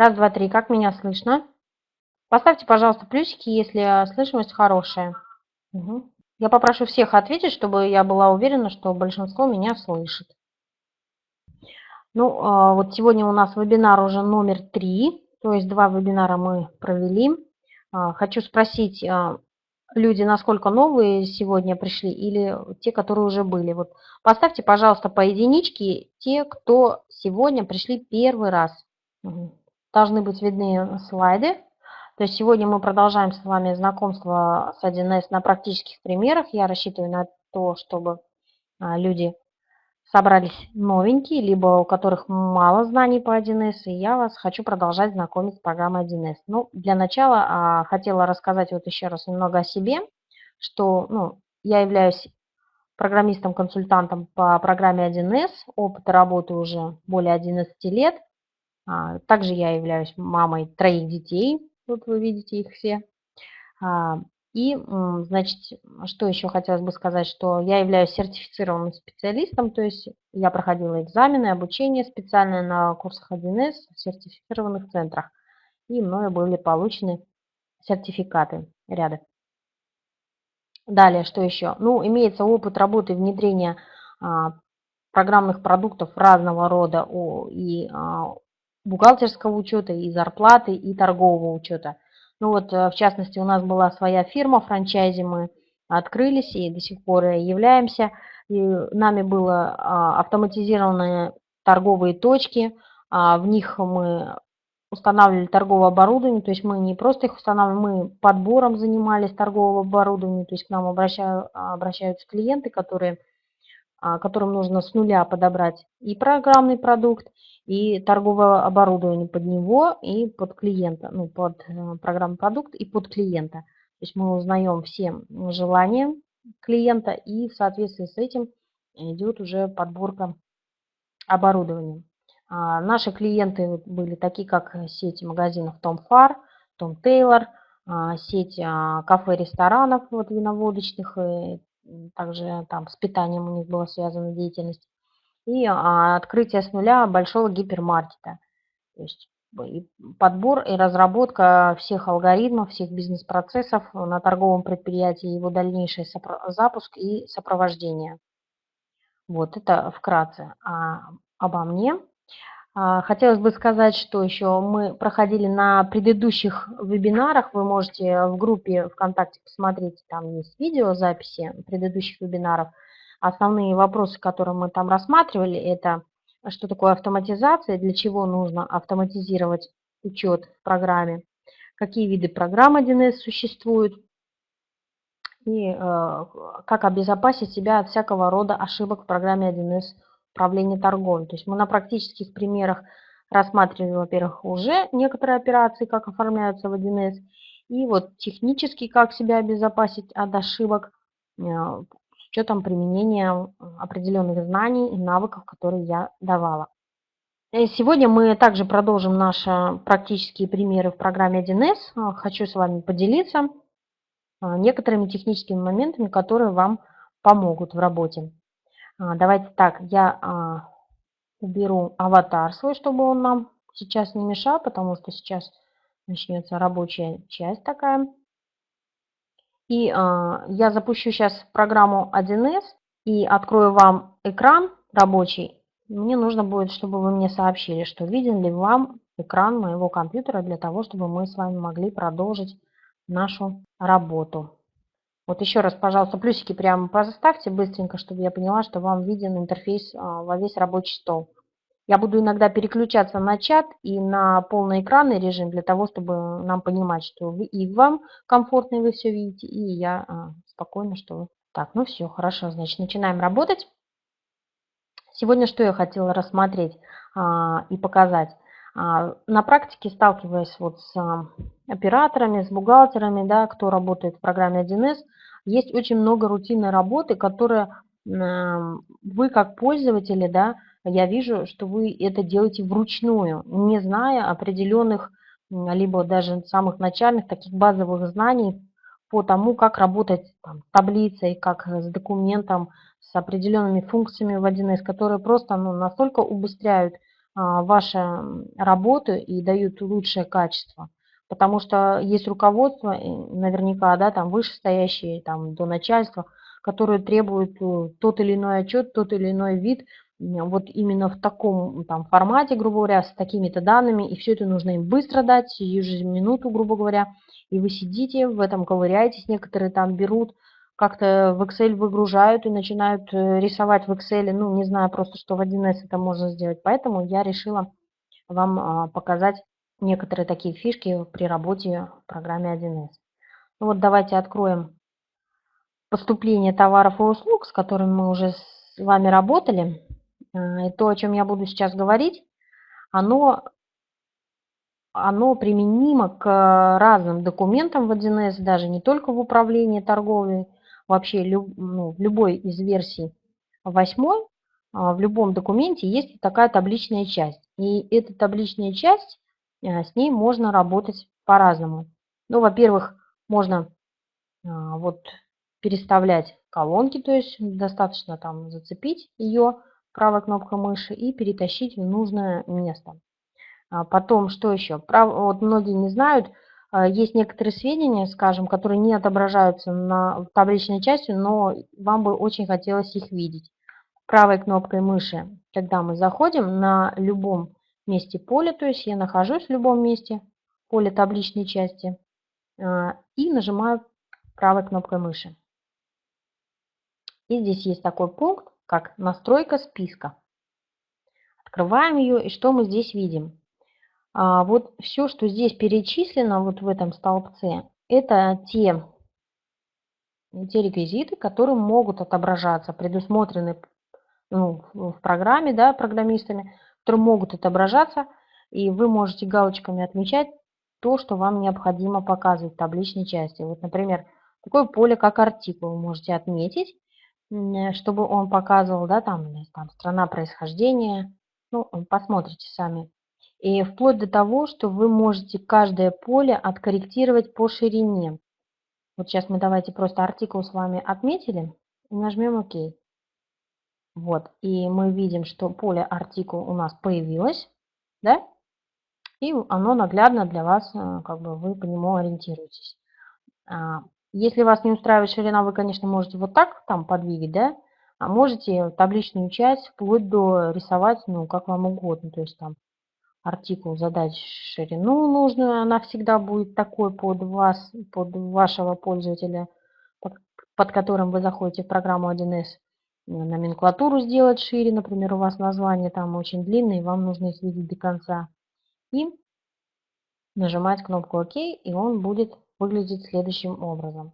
Раз, два, три. Как меня слышно? Поставьте, пожалуйста, плюсики, если слышимость хорошая. Угу. Я попрошу всех ответить, чтобы я была уверена, что большинство меня слышит. Ну, а, вот сегодня у нас вебинар уже номер три, то есть два вебинара мы провели. А, хочу спросить, а, люди насколько новые сегодня пришли или те, которые уже были. Вот поставьте, пожалуйста, по единичке те, кто сегодня пришли первый раз. Должны быть видны слайды. То есть сегодня мы продолжаем с вами знакомство с 1С на практических примерах. Я рассчитываю на то, чтобы люди собрались новенькие, либо у которых мало знаний по 1С, и я вас хочу продолжать знакомить с программой 1С. Ну, для начала а, хотела рассказать вот еще раз немного о себе, что ну, я являюсь программистом-консультантом по программе 1С, опыт работы уже более 11 лет. А, также я являюсь мамой троих детей, вот вы видите их все. А, и, значит, что еще хотелось бы сказать, что я являюсь сертифицированным специалистом, то есть я проходила экзамены, обучение специальное на курсах 1С в сертифицированных центрах, и мною были получены сертификаты ряда. Далее, что еще? Ну, имеется опыт работы внедрения а, программных продуктов разного рода и бухгалтерского учета, и зарплаты, и торгового учета – ну вот, э, в частности, у нас была своя фирма, франчайзи мы открылись и до сих пор являемся. И нами было а, автоматизированные торговые точки, а, в них мы устанавливали торговое оборудование, то есть мы не просто их устанавливали, мы подбором занимались торгового оборудования, то есть к нам обращаются клиенты, которые а, которым нужно с нуля подобрать и программный продукт, и торговое оборудование под него и под клиента, ну, под э, программный продукт и под клиента. То есть мы узнаем все желания клиента и в соответствии с этим идет уже подборка оборудования. А наши клиенты были такие, как сеть магазинов Фар, Том Тейлор, а, сеть а, кафе-ресторанов вот, виноводочных, также там с питанием у них была связана деятельность, и а, открытие с нуля большого гипермаркета. То есть и подбор и разработка всех алгоритмов, всех бизнес-процессов на торговом предприятии, его дальнейший запуск и сопровождение. Вот это вкратце а, обо мне. А, хотелось бы сказать, что еще мы проходили на предыдущих вебинарах, вы можете в группе ВКонтакте посмотреть, там есть видеозаписи предыдущих вебинаров. Основные вопросы, которые мы там рассматривали, это что такое автоматизация, для чего нужно автоматизировать учет в программе, какие виды программ 1С существуют, и э, как обезопасить себя от всякого рода ошибок в программе 1С управления торговлей. То есть мы на практических примерах рассматривали, во-первых, уже некоторые операции, как оформляются в 1С, и вот технически, как себя обезопасить от ошибок э, учетом применения определенных знаний и навыков, которые я давала. И сегодня мы также продолжим наши практические примеры в программе 1С. Хочу с вами поделиться э, некоторыми техническими моментами, которые вам помогут в работе. Давайте так, я а, уберу аватар свой, чтобы он нам сейчас не мешал, потому что сейчас начнется рабочая часть такая. И а, я запущу сейчас программу 1С и открою вам экран рабочий. Мне нужно будет, чтобы вы мне сообщили, что виден ли вам экран моего компьютера для того, чтобы мы с вами могли продолжить нашу работу. Вот еще раз, пожалуйста, плюсики прямо поставьте быстренько, чтобы я поняла, что вам виден интерфейс а, во весь рабочий стол. Я буду иногда переключаться на чат и на полноэкранный режим для того, чтобы нам понимать, что вы, и вам комфортно, и вы все видите, и я а, спокойно, что вы. Так, ну все, хорошо, значит, начинаем работать. Сегодня что я хотела рассмотреть а, и показать. А, на практике, сталкиваясь вот с а, операторами, с бухгалтерами, да, кто работает в программе 1С, есть очень много рутинной работы, которая вы как пользователи, да, я вижу, что вы это делаете вручную, не зная определенных, либо даже самых начальных таких базовых знаний по тому, как работать там, таблицей, как с документом, с определенными функциями в 1С, которые просто ну, настолько убыстряют а, ваши работы и дают лучшее качество. Потому что есть руководство, наверняка, да, там вышестоящие, там до начальства, которые требуют э, тот или иной отчет, тот или иной вид, вот именно в таком там, формате, грубо говоря, с такими-то данными, и все это нужно им быстро дать, сию же минуту, грубо говоря, и вы сидите, в этом ковыряетесь, некоторые там берут, как-то в Excel выгружают и начинают э, рисовать в Excel, ну, не знаю просто, что в 1С это можно сделать, поэтому я решила вам а, показать некоторые такие фишки при работе в программе 1С. Ну вот давайте откроем поступление товаров и услуг, с которыми мы уже с вами работали. И то, о чем я буду сейчас говорить, оно, оно применимо к разным документам в 1С, даже не только в управлении торговлей, вообще люб, ну, любой из версий 8, а, в любом документе есть такая табличная часть. И эта табличная часть Э, с ней можно работать по-разному. Ну, во-первых, можно а, вот переставлять колонки, то есть достаточно там зацепить ее правой кнопкой мыши и перетащить в нужное место. А потом, что еще? Прав... Вот многие не знают, а, есть некоторые сведения, скажем, которые не отображаются на табличной части, но вам бы очень хотелось их видеть. Правой кнопкой мыши, когда мы заходим на любом месте поля, то есть я нахожусь в любом месте поля табличной части а, и нажимаю правой кнопкой мыши. И здесь есть такой пункт, как настройка списка. Открываем ее, и что мы здесь видим? А, вот все, что здесь перечислено вот в этом столбце, это те, те реквизиты, которые могут отображаться, предусмотрены ну, в программе, да, программистами, которые могут отображаться, и вы можете галочками отмечать то, что вам необходимо показывать в табличной части. Вот, например, такое поле, как артикул, вы можете отметить, чтобы он показывал, да, там, там страна происхождения, ну, посмотрите сами. И вплоть до того, что вы можете каждое поле откорректировать по ширине. Вот сейчас мы давайте просто артикул с вами отметили и нажмем ОК. Вот, и мы видим, что поле артикул у нас появилось, да, и оно наглядно для вас, э, как бы вы по нему ориентируетесь. Если вас не устраивает ширина, вы, конечно, можете вот так там подвигать, да, а можете табличную часть вплоть до рисовать, ну, как вам угодно, то есть там артикул задать ширину нужную, она всегда будет такой под вас, под вашего пользователя, под, под которым вы заходите в программу 1С номенклатуру сделать шире, например, у вас название там очень длинное, и вам нужно их видеть до конца. И нажимать кнопку ОК, и он будет выглядеть следующим образом.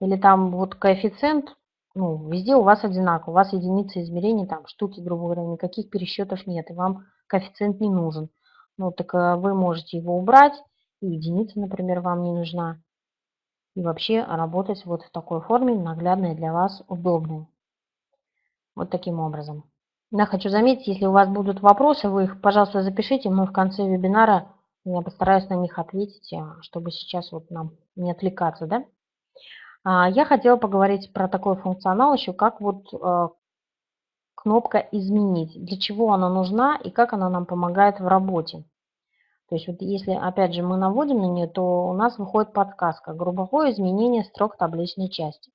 Или там вот коэффициент, ну, везде у вас одинаково, у вас единицы измерения, там штуки, грубо говоря, никаких пересчетов нет, и вам коэффициент не нужен. Ну, так э, вы можете его убрать, и единица, например, вам не нужна. И вообще работать вот в такой форме, наглядной для вас, удобной. Вот таким образом. Я хочу заметить, если у вас будут вопросы, вы их, пожалуйста, запишите. Мы в конце вебинара, я постараюсь на них ответить, а, чтобы сейчас вот нам не отвлекаться. Да? А, я хотела поговорить про такой функционал еще, как вот а, кнопка «Изменить». Для чего она нужна и как она нам помогает в работе. То есть вот если, опять же, мы наводим на нее, то у нас выходит подсказка «Групповое изменение строк табличной части».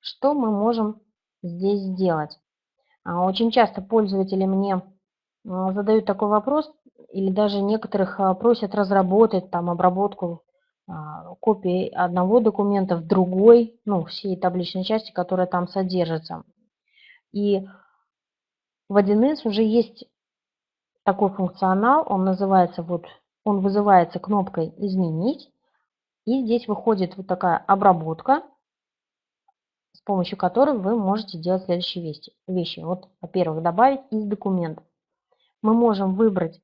Что мы можем здесь сделать? А, очень часто пользователи мне а, задают такой вопрос, или даже некоторых а, просят разработать там обработку копии одного документа в другой, ну, всей табличной части, которая там содержится. И в 1С уже есть такой функционал, он называется вот, он вызывается кнопкой «Изменить», и здесь выходит вот такая обработка, с помощью которой вы можете делать следующие вещи. Вот, во-первых, добавить из документа. Мы можем выбрать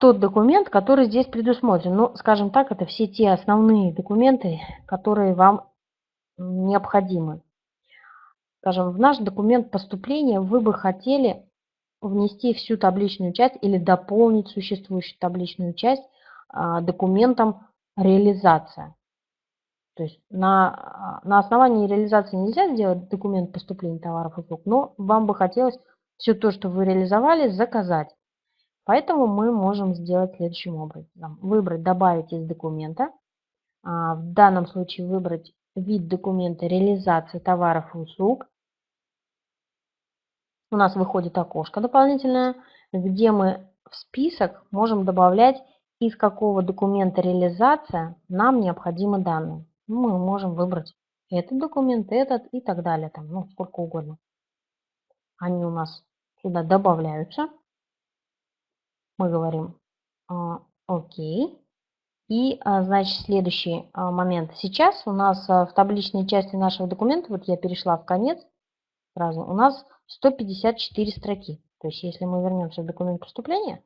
тот документ, который здесь предусмотрен. Ну, скажем так, это все те основные документы, которые вам необходимы. Скажем, в наш документ поступления вы бы хотели внести всю табличную часть или дополнить существующую табличную часть а, документом реализация. То есть на, на основании реализации нельзя сделать документ поступления товаров и услуг, но вам бы хотелось все то, что вы реализовали, заказать. Поэтому мы можем сделать следующим образом. Выбрать «Добавить из документа». А, в данном случае выбрать вид документа реализации товаров и услуг. У нас выходит окошко дополнительное, где мы в список можем добавлять, из какого документа реализация нам необходимы данные. Мы можем выбрать этот документ, этот и так далее, там, ну, сколько угодно. Они у нас сюда добавляются. Мы говорим а, «Окей». И, а, значит, следующий а, момент. Сейчас у нас в табличной части нашего документа, вот я перешла в конец, сразу, у нас 154 строки. То есть, если мы вернемся в документ поступления,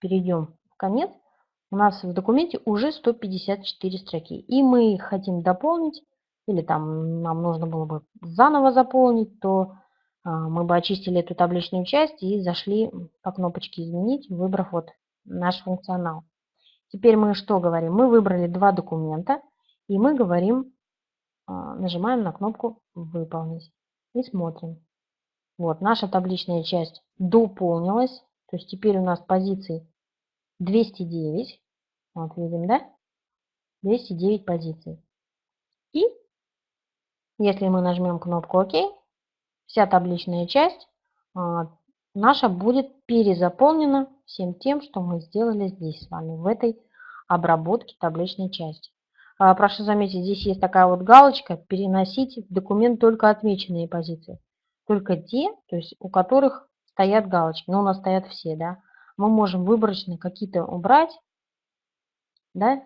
перейдем в конец, у нас в документе уже 154 строки. И мы их хотим дополнить, или там нам нужно было бы заново заполнить, то мы бы очистили эту табличную часть и зашли по кнопочке «Изменить», выбрав вот наш функционал. Теперь мы что говорим? Мы выбрали два документа, и мы говорим, а, нажимаем на кнопку «Выполнить» и смотрим. Вот, наша табличная часть дополнилась. То есть теперь у нас позиций 209. Вот видим, да? 209 позиций. И если мы нажмем кнопку ОК, вся табличная часть а, наша будет перезаполнена всем тем, что мы сделали здесь с вами, в этой обработке табличной части. А, прошу заметить, здесь есть такая вот галочка «Переносить в документ только отмеченные позиции» только те, то есть у которых стоят галочки. Но у нас стоят все, да. Мы можем выборочно какие-то убрать, да,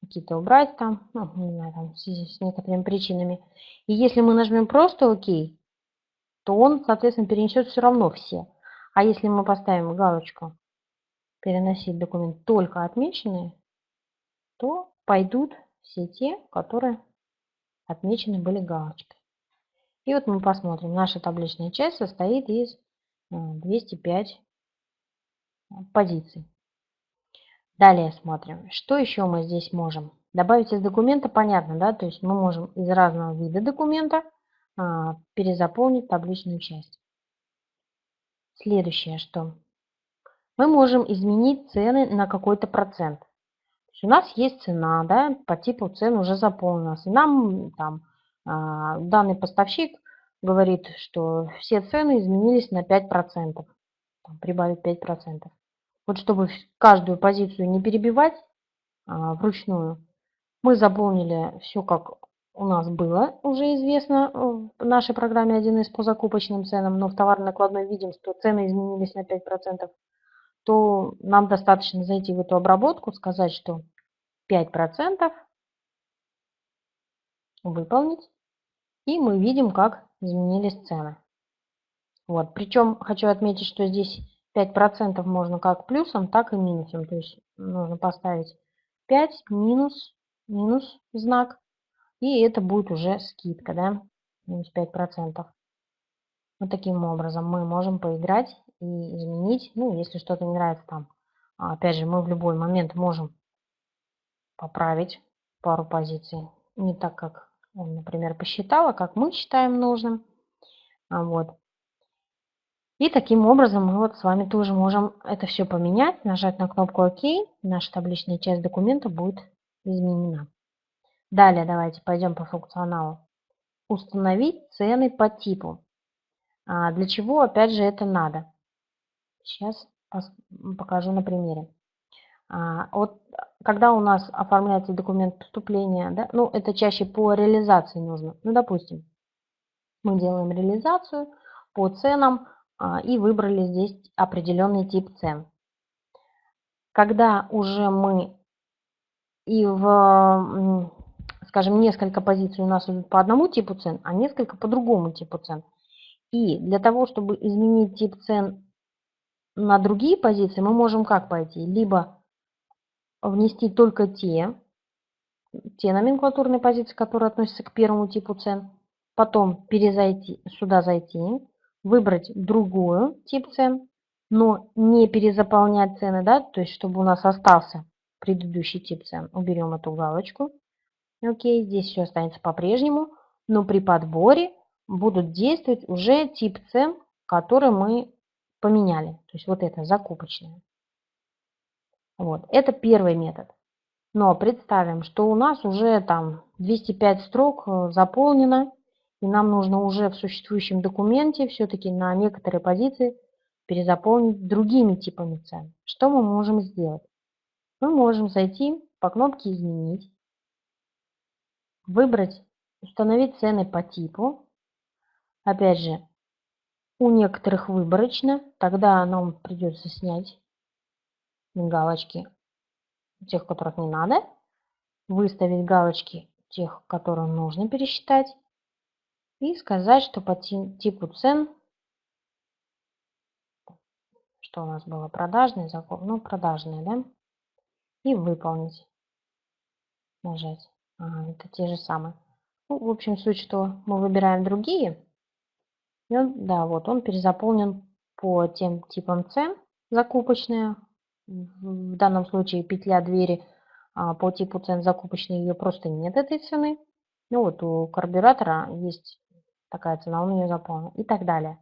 какие-то убрать там, ну, не знаю, там, в связи с некоторыми причинами. И если мы нажмем просто ОК, то он, соответственно, перенесет все равно все. А если мы поставим галочку «Переносить документ только отмеченные», то пойдут все те, которые отмечены были галочкой. И вот мы посмотрим, наша табличная часть состоит из 205 э, позиций. Далее смотрим, что еще мы здесь можем. Добавить из документа, понятно, да, то есть мы можем из разного вида документа перезаполнить табличную часть. Следующее, что мы можем изменить цены на какой-то процент. у нас есть цена, да, по типу цен уже заполнилась. И нам там а, данный поставщик говорит, что все цены изменились на 5%, там, прибавить 5%. Вот чтобы каждую позицию не перебивать а, вручную, мы заполнили все, как у нас было уже известно в нашей программе 1С по закупочным ценам, но в товарно-накладной видим, что цены изменились на 5%, то нам достаточно зайти в эту обработку, сказать, что 5% выполнить, и мы видим, как изменились цены. Вот. Причем хочу отметить, что здесь 5% можно как плюсом, так и минусом. То есть нужно поставить 5 минус, минус знак, и это будет уже скидка, да, минус 5%. Вот таким образом мы можем поиграть и изменить, ну, если что-то не нравится там. Опять же, мы в любой момент можем поправить пару позиций. Не так, как он, например, посчитала, как мы считаем нужным. А, вот. И таким образом мы вот с вами тоже можем это все поменять, нажать на кнопку ОК, наша табличная часть документа будет изменена. Далее давайте пойдем по функционалу. Установить цены по типу. А для чего, опять же, это надо? Сейчас покажу на примере. А, вот когда у нас оформляется документ поступления, да, ну это чаще по реализации нужно. Ну, допустим, мы делаем реализацию по ценам а, и выбрали здесь определенный тип цен. Когда уже мы и в, скажем, несколько позиций у нас идут по одному типу цен, а несколько по другому типу цен. И для того, чтобы изменить тип цен на другие позиции, мы можем как пойти? Либо внести только те, те номенклатурные позиции, которые относятся к первому типу цен. Потом перезайти, сюда зайти, выбрать другую тип цен, но не перезаполнять цены, да, то есть чтобы у нас остался предыдущий тип цен. Уберем эту галочку. Окей, здесь все останется по-прежнему, но при подборе будут действовать уже тип цен, который мы поменяли. То есть вот это закупочное. Вот. Это первый метод. Но представим, что у нас уже там 205 строк э, заполнено, и нам нужно уже в существующем документе все-таки на некоторые позиции перезаполнить другими типами цен. Что мы можем сделать? Мы можем зайти по кнопке «Изменить», выбрать «Установить цены по типу». Опять же, у некоторых выборочно, тогда нам придется снять галочки тех, которых не надо, выставить галочки тех, которые нужно пересчитать, и сказать, что по типу цен, что у нас было продажный закон, ну продажные, да, и выполнить. Нажать. Ага, это те же самые. Ну, в общем, суть, что мы выбираем другие. И он, да, вот он перезаполнен по тем типам цен закупочные, в данном случае петля двери а, по типу цен закупочной, ее просто нет этой цены. Ну вот у карбюратора есть такая цена, он ее заполнил и так далее.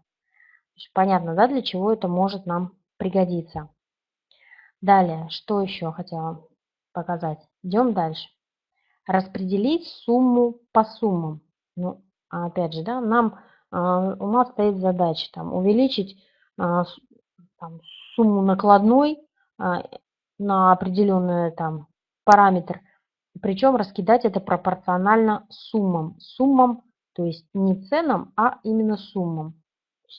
Понятно, да, для чего это может нам пригодиться. Далее, что еще хотела показать. Идем дальше. Распределить сумму по суммам. Ну, опять же, да, нам, э, у нас стоит задача там, увеличить э, там, сумму накладной а, на определенный там параметр, причем раскидать это пропорционально суммам. Суммам, то есть не ценам, а именно суммам.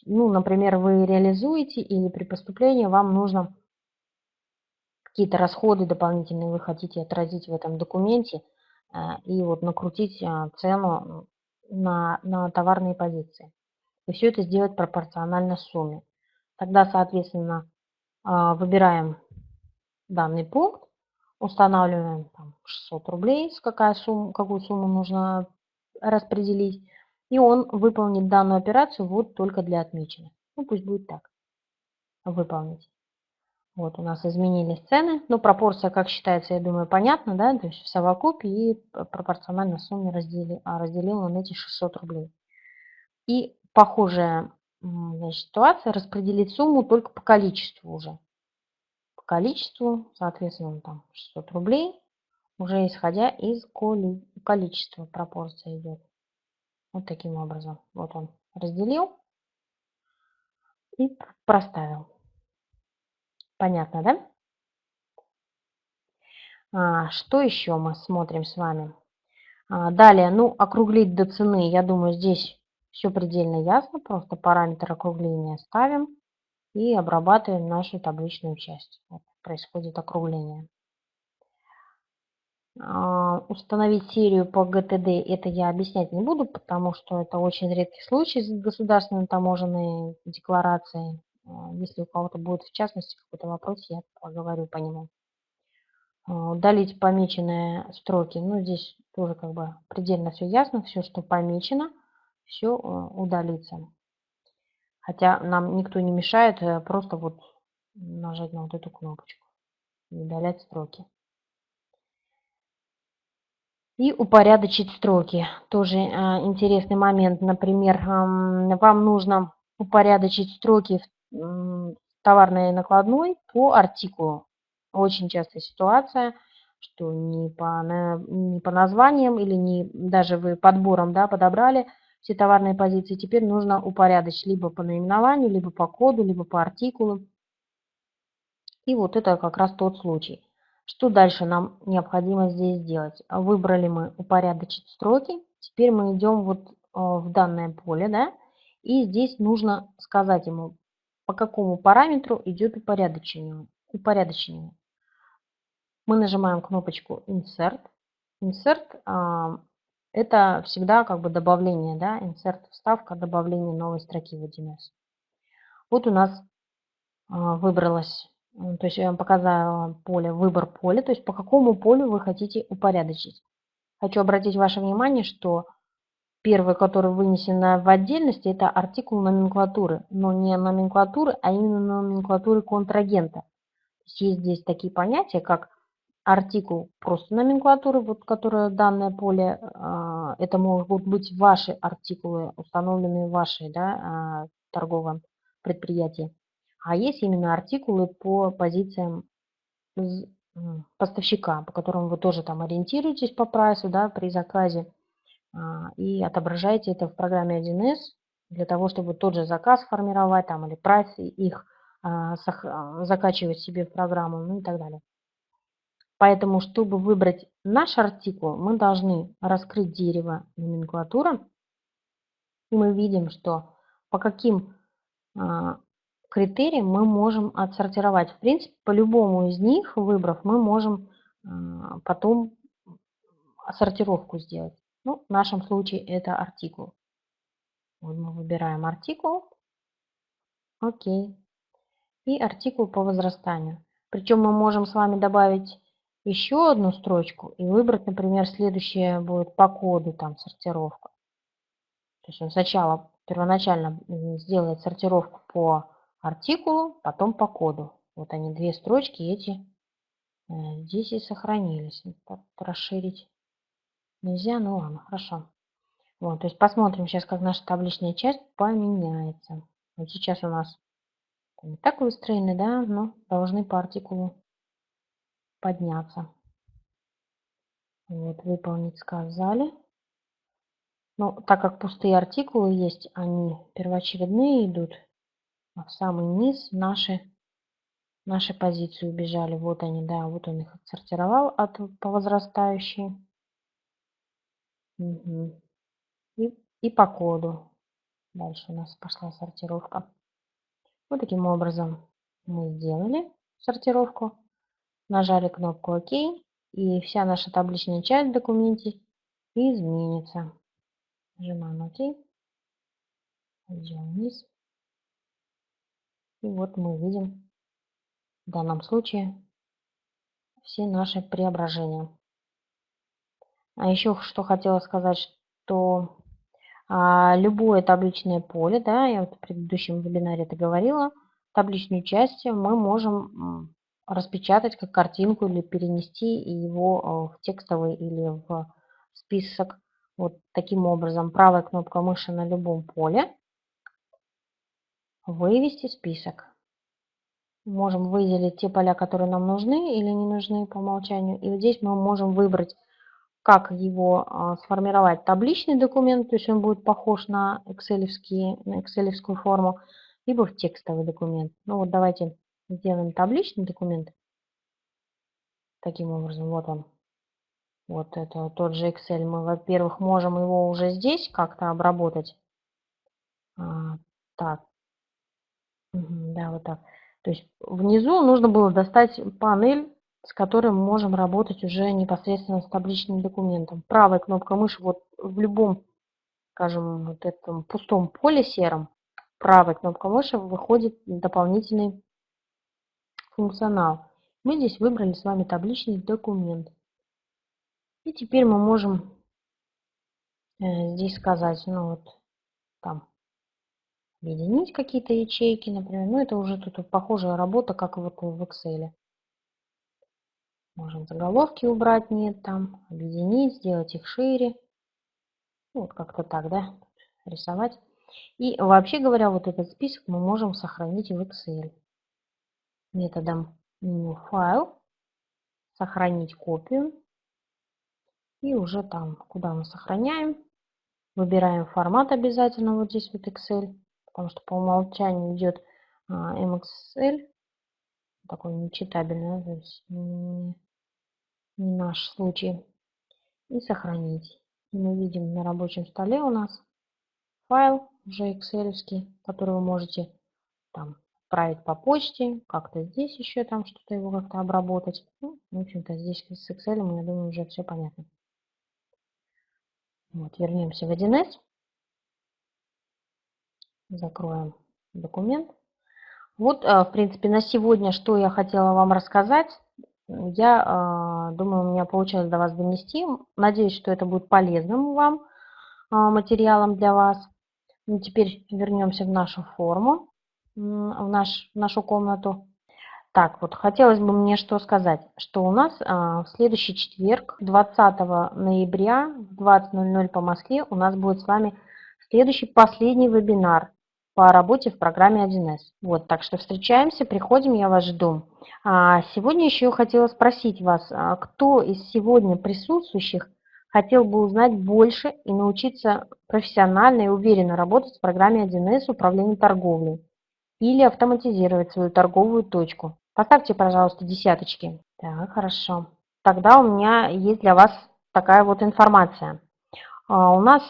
Ну, например, вы реализуете или при поступлении вам нужно какие-то расходы дополнительные вы хотите отразить в этом документе а, и вот накрутить а, цену на, на товарные позиции. И все это сделать пропорционально сумме. Тогда, соответственно, выбираем данный пункт, устанавливаем там, 600 рублей, какая сумма, какую сумму нужно распределить, и он выполнит данную операцию вот только для отмеченных. Ну, пусть будет так. Выполнить. Вот у нас изменились цены. Ну, пропорция, как считается, я думаю, понятно, да? То есть в совокупе и пропорционально сумме раздели, а разделил он эти 600 рублей. И похожая значит, ситуация, распределить сумму только по количеству уже количеству, соответственно, там 600 рублей, уже исходя из количества пропорция идет. Вот таким образом. Вот он разделил и проставил. Понятно, да? А, что еще мы смотрим с вами? А, далее, ну, округлить до цены, я думаю, здесь все предельно ясно. Просто параметр округления ставим и обрабатываем нашу табличную часть. Вот происходит округление. А, установить серию по ГТД это я объяснять не буду, потому что это очень редкий случай с государственной таможенной декларацией. А, если у кого-то будет в частности какой-то вопрос, я поговорю по нему. А, удалить помеченные строки. Ну, здесь тоже как бы предельно все ясно. Все, что помечено, все удалится. Хотя нам никто не мешает э, просто вот нажать на вот эту кнопочку удалять строки. И упорядочить строки. Тоже интересный момент. Например, вам нужно упорядочить строки товарной накладной по артикулу. Очень частая ситуация, что не по, не по названиям или не даже вы подбором да, подобрали – все товарные позиции. Теперь нужно упорядочить либо по наименованию, либо по коду, либо по артикулу. И вот это как раз тот случай. Что дальше нам необходимо здесь сделать? Выбрали мы упорядочить строки. Теперь мы идем вот э, в данное поле, да, и здесь нужно сказать ему, по какому параметру идет упорядочение. упорядочение. Мы нажимаем кнопочку Insert. Insert это всегда как бы добавление, да, insert вставка, добавление новой строки в 1С. Вот у нас а, выбралось, то есть я вам показала поле, выбор поля, то есть по какому полю вы хотите упорядочить. Хочу обратить ваше внимание, что первый, который вынесен в отдельности, это артикул номенклатуры, но не номенклатуры, а именно номенклатуры контрагента. Есть здесь такие понятия, как артикул просто номенклатуры, вот которая данное поле, а, это могут быть ваши артикулы, установленные в вашей да, а, торговом предприятии, а есть именно артикулы по позициям поставщика, по которым вы тоже там ориентируетесь по прайсу да, при заказе и отображаете это в программе 1С для того, чтобы тот же заказ формировать там или прайс их а, закачивать себе в программу, ну и так далее. Поэтому, чтобы выбрать наш артикул, мы должны раскрыть дерево номенклатура. И мы видим, что по каким а, критериям мы можем отсортировать. В принципе, по любому из них, выбрав, мы можем а, потом сортировку сделать. Ну, в нашем случае это артикул. Вот мы выбираем артикул. Окей. И артикул по возрастанию. Причем мы можем с вами добавить еще одну строчку и выбрать, например, следующее будет по коду там сортировка. То есть он сначала первоначально сделает сортировку по артикулу, потом по коду. Вот они, две строчки эти э, здесь и сохранились. Расширить нельзя, ну ладно, хорошо. Вот, то есть посмотрим сейчас, как наша табличная часть поменяется. Вот сейчас у нас не так выстроены, да, но должны по артикулу подняться. Вот, выполнить сказали. Но так как пустые артикулы есть, они первоочередные идут, а в самый низ наши, наши позиции убежали. Вот они, да, вот он их отсортировал от, по возрастающей. Угу. И, и по коду. Дальше у нас пошла сортировка. Вот таким образом мы сделали сортировку нажали кнопку ОК, и вся наша табличная часть в документе изменится. Нажимаем ОК, идем вниз. И вот мы видим в данном случае все наши преображения. А еще что хотела сказать, что а, любое табличное поле, да, я в предыдущем вебинаре это говорила, табличную часть мы можем распечатать как картинку или перенести его э, в текстовый или в список. Вот таким образом. Правая кнопка мыши на любом поле. Вывести список. Можем выделить те поля, которые нам нужны или не нужны по умолчанию. И вот здесь мы можем выбрать, как его а, сформировать. Табличный документ, то есть он будет похож на, excel на форму, либо в текстовый документ. Ну вот давайте сделаем табличный документ. Таким образом, вот он. Вот это тот же Excel. Мы, во-первых, можем его уже здесь как-то обработать. А, так. Да, вот так. То есть внизу нужно было достать панель, с которой мы можем работать уже непосредственно с табличным документом. Правая кнопка мыши вот в любом, скажем, вот этом пустом поле сером, правая кнопка мыши выходит дополнительный функционал. Мы здесь выбрали с вами табличный документ. И теперь мы можем э, здесь сказать, ну вот там объединить какие-то ячейки, например. Ну это уже тут похожая работа, как вот в Excel. Можем заголовки убрать, нет там, объединить, сделать их шире. Вот как-то так, да, рисовать. И вообще говоря, вот этот список мы можем сохранить в Excel методом меню «Файл», «Сохранить копию». И уже там, куда мы сохраняем, выбираем формат обязательно вот здесь вот Excel, потому что по умолчанию идет а, MXL, такой нечитабельный, то есть не, не наш случай. И сохранить. И мы видим на рабочем столе у нас файл уже Excel, который вы можете там отправить по почте, как-то здесь еще там что-то его как-то обработать. Ну, в общем-то, здесь с Excel, я думаю, уже все понятно. Вот, вернемся в 1С. Закроем документ. Вот, а, в принципе, на сегодня, что я хотела вам рассказать. Я а, думаю, у меня получилось до вас донести. Надеюсь, что это будет полезным вам а, материалом для вас. Ну, теперь вернемся в нашу форму в, наш, в нашу комнату. Так, вот хотелось бы мне что сказать, что у нас а, в следующий четверг, 20 ноября в 20.00 по Москве у нас будет с вами следующий последний вебинар по работе в программе 1С. Вот, так что встречаемся, приходим, я вас жду. А, сегодня еще хотела спросить вас, а, кто из сегодня присутствующих хотел бы узнать больше и научиться профессионально и уверенно работать в программе 1С управления торговлей или автоматизировать свою торговую точку. Поставьте, пожалуйста, десяточки. Так, хорошо. Тогда у меня есть для вас такая вот информация. А, у нас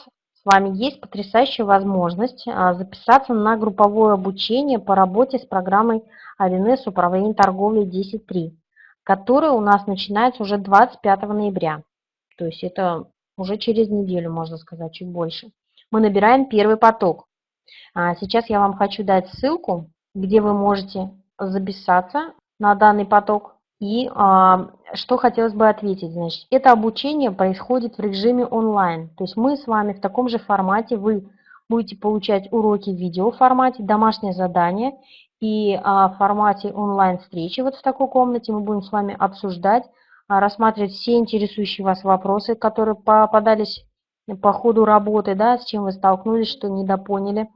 с вами есть потрясающая возможность а, записаться на групповое обучение по работе с программой 1С управления торговлей 10.3, которая у нас начинается уже 25 ноября. То есть это уже через неделю, можно сказать, чуть больше. Мы набираем первый поток. А, сейчас я вам хочу дать ссылку, где вы можете записаться на данный поток. И а, что хотелось бы ответить, значит, это обучение происходит в режиме онлайн. То есть мы с вами в таком же формате, вы будете получать уроки в видеоформате, домашнее задание и а, в формате онлайн-встречи вот в такой комнате мы будем с вами обсуждать, а, рассматривать все интересующие вас вопросы, которые попадались по ходу работы, да, с чем вы столкнулись, что недопоняли.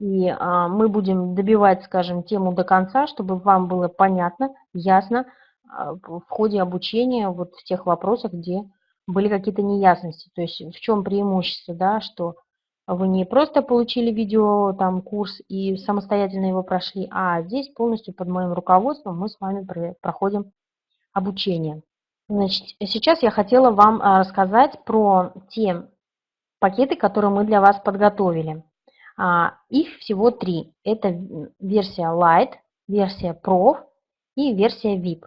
И а, мы будем добивать, скажем, тему до конца, чтобы вам было понятно, ясно в ходе обучения вот в тех вопросах, где были какие-то неясности. То есть в чем преимущество, да, что вы не просто получили видео, там, курс и самостоятельно его прошли, а здесь полностью под моим руководством мы с вами проходим обучение. Значит, сейчас я хотела вам а, рассказать про те пакеты, которые мы для вас подготовили. А, их всего три. Это версия Lite, версия Pro и версия VIP.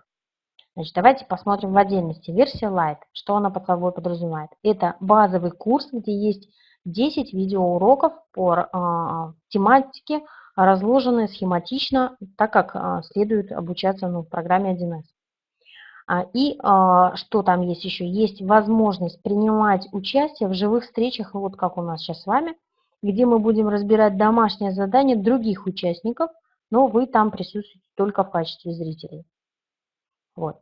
Значит, давайте посмотрим в отдельности. Версия Lite, что она под собой подразумевает? Это базовый курс, где есть 10 видеоуроков по э, тематике, разложенные схематично, так как э, следует обучаться ну, в программе 1С. А, и а, что там есть еще? Есть возможность принимать участие в живых встречах, вот как у нас сейчас с вами, где мы будем разбирать домашнее задание других участников, но вы там присутствуете только в качестве зрителей. Вот.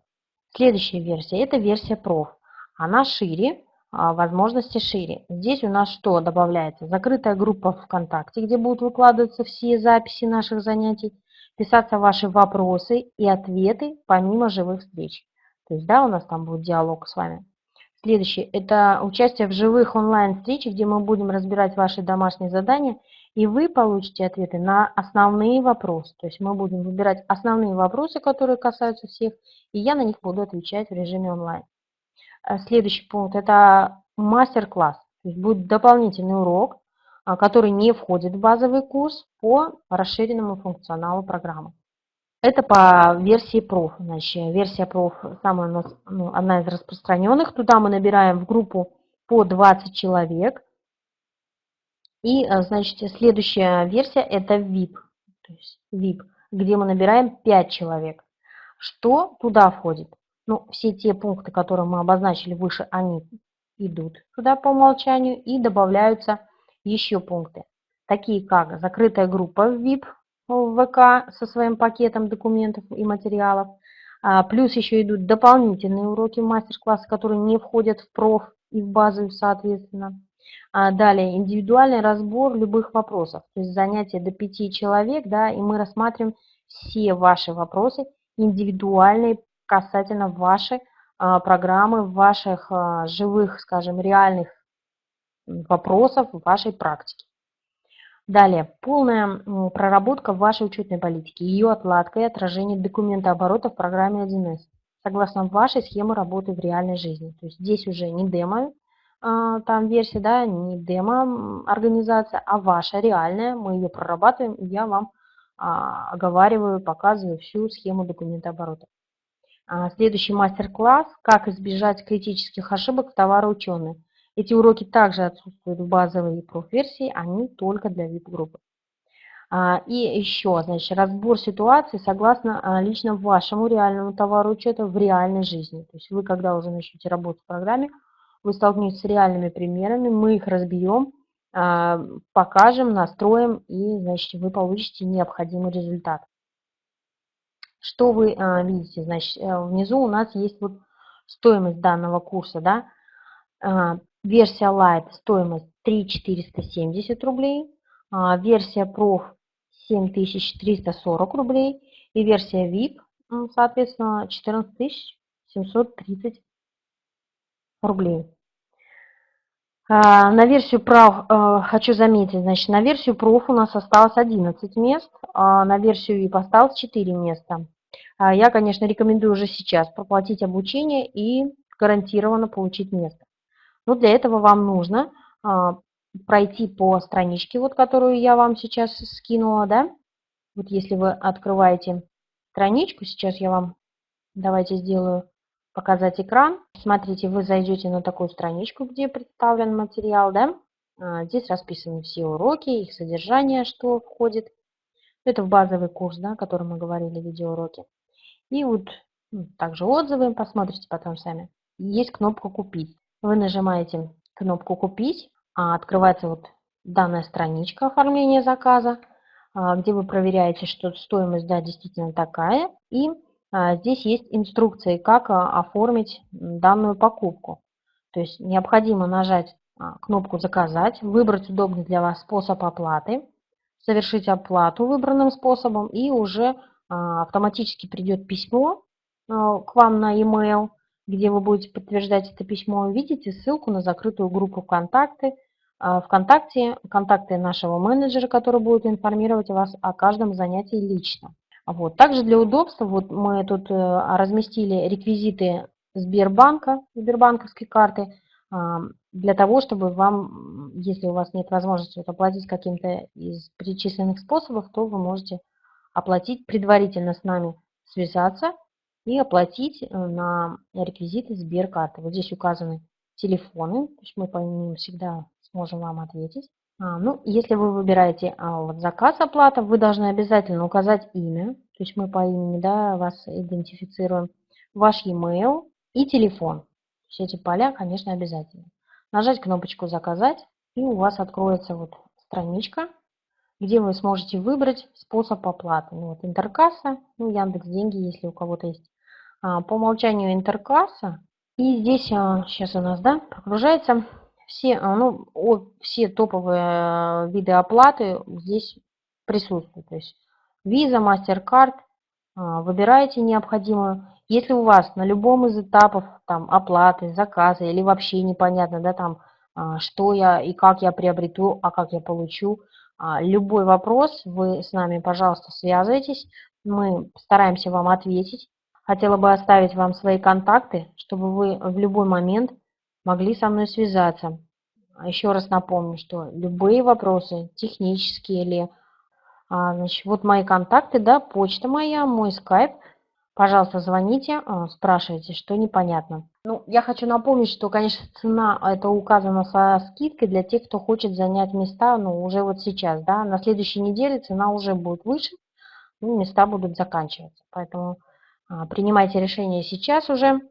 Следующая версия – это версия проф. Она шире, а, возможности шире. Здесь у нас что добавляется? Закрытая группа ВКонтакте, где будут выкладываться все записи наших занятий, писаться ваши вопросы и ответы помимо живых встреч. То есть, да, у нас там будет диалог с вами. Следующее – это участие в живых онлайн-встречах, где мы будем разбирать ваши домашние задания, и вы получите ответы на основные вопросы. То есть мы будем выбирать основные вопросы, которые касаются всех, и я на них буду отвечать в режиме онлайн. Э, следующий пункт – это мастер-класс. То есть будет дополнительный урок, а, который не входит в базовый курс по расширенному функционалу программы. Это по версии проф. Значит, версия проф самая у нас, ну, одна из распространенных. Туда мы набираем в группу по 20 человек. И, э, значит, следующая версия это VIP. То есть VIP, где мы набираем 5 человек. Что туда входит? Ну, все те пункты, которые мы обозначили выше, они идут туда по умолчанию и добавляются еще пункты, такие как закрытая группа VIP, в ВК со своим пакетом документов и материалов. А, плюс еще идут дополнительные уроки мастер-классы, которые не входят в проф и в базу соответственно. А, далее индивидуальный разбор любых вопросов. То есть занятие до 5 человек, да, и мы рассматриваем все ваши вопросы индивидуальные касательно вашей а, программы, ваших живых, скажем, реальных вопросов, вашей практики. Далее, полная проработка вашей учетной политики, ее отладка и отражение документа оборота в программе 1С, согласно вашей схемы работы в реальной жизни. То есть здесь уже не демо, а, там версия, да, не демо организация, а ваша реальная, мы ее прорабатываем, и я вам а, оговариваю, показываю всю схему документа оборота. А, следующий мастер-класс «Как избежать критических ошибок в товароучетной». Эти уроки также отсутствуют в базовой профверсии, они только для VIP-группы. А, и еще, значит, разбор ситуации согласно а, лично вашему реальному товару учета в реальной жизни. То есть вы, когда уже начнете работать в программе, вы столкнетесь с реальными примерами, мы их разбьем, а, покажем, настроим, и, значит, вы получите необходимый результат. Что вы видите? Значит, э, внизу у нас есть вот стоимость данного курса, да, Версия Lite стоимость 3 470 рублей. А, версия Prof 7340 рублей. И версия VIP, соответственно, 14730 рублей. А, на версию прав э, хочу заметить, значит, на версию проф у нас осталось 11 мест, а на версию VIP осталось 4 места. А я, конечно, рекомендую уже сейчас проплатить обучение и гарантированно получить место. Но для этого вам нужно а, пройти по страничке, вот которую я вам сейчас скинула, да. Вот если вы открываете страничку, сейчас я вам, давайте сделаю показать экран. Смотрите, вы зайдете на такую страничку, где представлен материал, да. А, здесь расписаны все уроки, их содержание, что входит. Это в базовый курс, да, о котором мы говорили, видеоуроки. И вот ну, также отзывы, посмотрите потом сами. Есть кнопка «Купить». Вы нажимаете кнопку «Купить», а открывается вот данная страничка оформления заказа, а, где вы проверяете, что стоимость да, действительно такая. И здесь есть инструкции, как а, оформить данную покупку. То есть необходимо нажать а, кнопку «Заказать», выбрать удобный для вас способ оплаты, совершить оплату выбранным способом, и уже автоматически придет письмо к вам на e-mail, где вы будете подтверждать это письмо. Видите ссылку на закрытую группу ВКонтакте, ВКонтакте, контакты нашего менеджера, который будет информировать вас о каждом занятии лично. Вот. Также для удобства вот мы тут э, разместили реквизиты Сбербанка, Сбербанковской карты, а, для того, чтобы вам, если у вас нет возможности вот оплатить каким-то из перечисленных способов, то вы можете оплатить предварительно с нами, связаться и оплатить э, на реквизиты Сберкарты. Вот здесь указаны телефоны, то есть мы по ним всегда сможем вам ответить. А, ну, если вы выбираете а, вот, заказ оплата, вы должны обязательно указать имя, то есть мы по имени да, вас идентифицируем, ваш e-mail и телефон. Все эти поля, конечно, обязательно. Нажать кнопочку «Заказать», и у вас откроется вот страничка, где вы сможете выбрать способ оплаты. Ну, вот Интеркасса, ну, Яндекс Деньги, если у кого-то есть. А, по умолчанию Интеркасса. И здесь сейчас у нас да, прогружается все, а, ну, все топовые э, виды оплаты здесь присутствуют. То есть Visa, MasterCard, а, выбираете необходимую. Если у вас на любом из этапов там, оплаты, заказа или вообще непонятно, да, там, а, что я и как я приобрету, а как я получу, любой вопрос, вы с нами, пожалуйста, связывайтесь. Мы стараемся вам ответить. Хотела бы оставить вам свои контакты, чтобы вы в любой момент могли со мной связаться. А Еще раз напомню, что любые вопросы, технические или... А, значит, вот мои контакты, да, почта моя, мой скайп. Пожалуйста, звоните, а, спрашивайте, что непонятно. Ну, я хочу напомнить, что, конечно, цена это указана со скидкой для тех, кто хочет занять места, ну, уже вот сейчас, да. На следующей неделе цена уже будет выше, ну, места будут заканчиваться. Поэтому принимайте решение сейчас уже.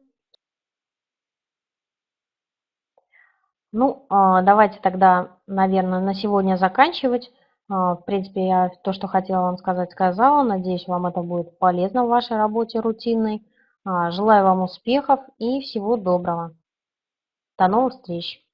Ну, а, давайте тогда, наверное, на сегодня заканчивать. А, в принципе, я то, что хотела вам сказать, сказала. Надеюсь, вам это будет полезно в вашей работе рутинной. Желаю вам успехов и всего доброго. До новых встреч!